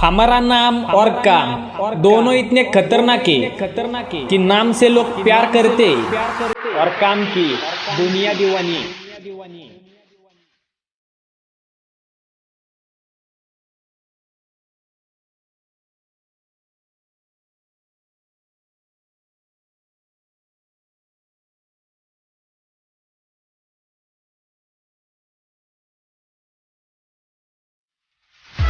हमारा नाम और काम दोनों इतने खतरनाक है खतरनाक है कि नाम से लोग प्यार करते। और काम की दुनिया दीवानी।